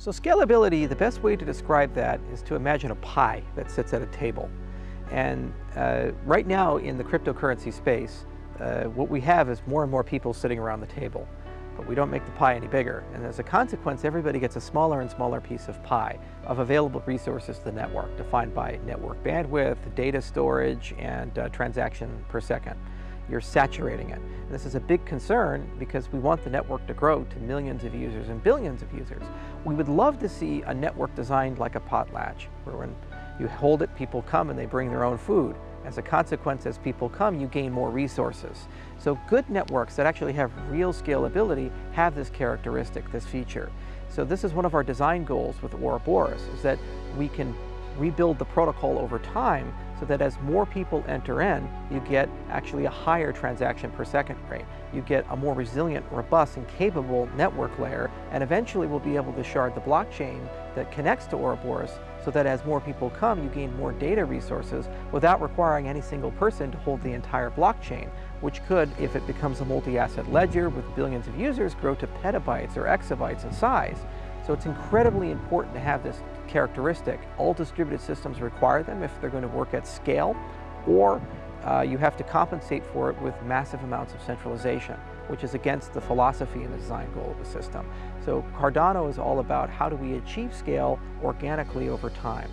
So scalability, the best way to describe that is to imagine a pie that sits at a table. And uh, right now in the cryptocurrency space, uh, what we have is more and more people sitting around the table. But we don't make the pie any bigger. And as a consequence, everybody gets a smaller and smaller piece of pie of available resources to the network, defined by network bandwidth, data storage, and uh, transaction per second. You're saturating it. This is a big concern because we want the network to grow to millions of users and billions of users. We would love to see a network designed like a potlatch, where when you hold it, people come and they bring their own food. As a consequence, as people come, you gain more resources. So good networks that actually have real scalability have this characteristic, this feature. So this is one of our design goals with Ouroboros, is that we can rebuild the protocol over time so that as more people enter in, you get actually a higher transaction per second rate. You get a more resilient, robust, and capable network layer, and eventually we'll be able to shard the blockchain that connects to Ouroboros so that as more people come, you gain more data resources without requiring any single person to hold the entire blockchain, which could, if it becomes a multi-asset ledger with billions of users, grow to petabytes or exabytes in size. So it's incredibly important to have this characteristic. All distributed systems require them if they're going to work at scale, or uh, you have to compensate for it with massive amounts of centralization, which is against the philosophy and the design goal of the system. So Cardano is all about how do we achieve scale organically over time.